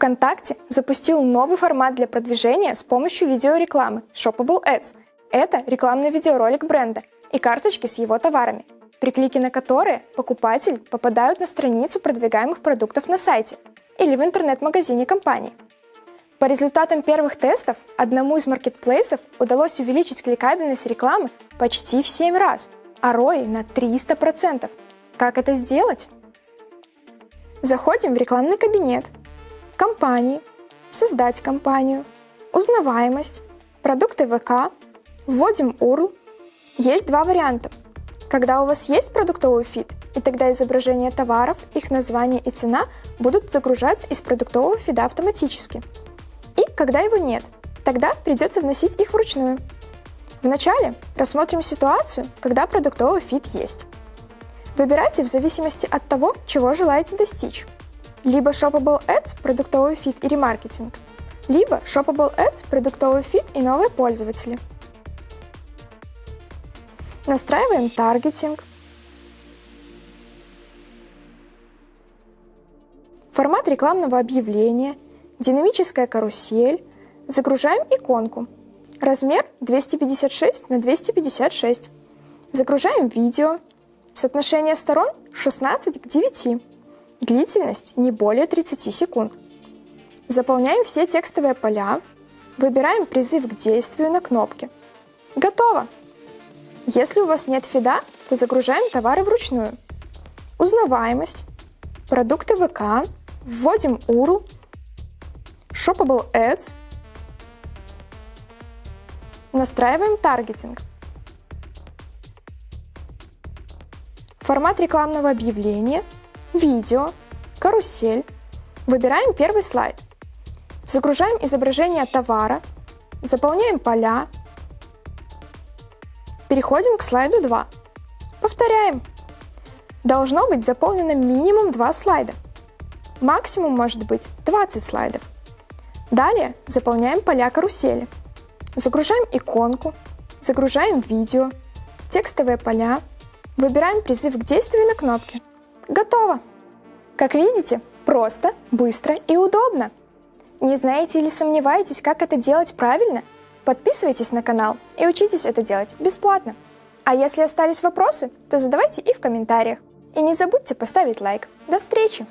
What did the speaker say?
ВКонтакте запустил новый формат для продвижения с помощью видеорекламы Shoppable Ads. Это рекламный видеоролик бренда и карточки с его товарами, при клике на которые покупатель попадают на страницу продвигаемых продуктов на сайте или в интернет-магазине компании. По результатам первых тестов одному из маркетплейсов удалось увеличить кликабельность рекламы почти в 7 раз, а ROI на 300%. Как это сделать? Заходим в рекламный кабинет, компании, создать компанию, узнаваемость, продукты ВК, вводим URL. Есть два варианта. Когда у вас есть продуктовый фид, и тогда изображение товаров, их название и цена будут загружаться из продуктового фида автоматически. И когда его нет, тогда придется вносить их вручную. Вначале рассмотрим ситуацию, когда продуктовый фид есть. Выбирайте в зависимости от того, чего желаете достичь. Либо Shoppable Ads, продуктовый фид и ремаркетинг, либо Shoppable Ads, продуктовый фид и новые пользователи. Настраиваем таргетинг. Формат рекламного объявления, динамическая карусель, загружаем иконку. Размер 256 на 256. Загружаем видео, Соотношение сторон 16 к 9. Длительность не более 30 секунд. Заполняем все текстовые поля. Выбираем призыв к действию на кнопке. Готово! Если у вас нет фида, то загружаем товары вручную. Узнаваемость, продукты ВК, вводим URL, Shoppable Ads, настраиваем таргетинг. формат рекламного объявления, видео, карусель. Выбираем первый слайд. Загружаем изображение товара, заполняем поля. Переходим к слайду 2. Повторяем. Должно быть заполнено минимум 2 слайда. Максимум может быть 20 слайдов. Далее заполняем поля карусели. Загружаем иконку, загружаем видео, текстовые поля, Выбираем призыв к действию на кнопке. Готово! Как видите, просто, быстро и удобно. Не знаете или сомневаетесь, как это делать правильно? Подписывайтесь на канал и учитесь это делать бесплатно. А если остались вопросы, то задавайте их в комментариях. И не забудьте поставить лайк. До встречи!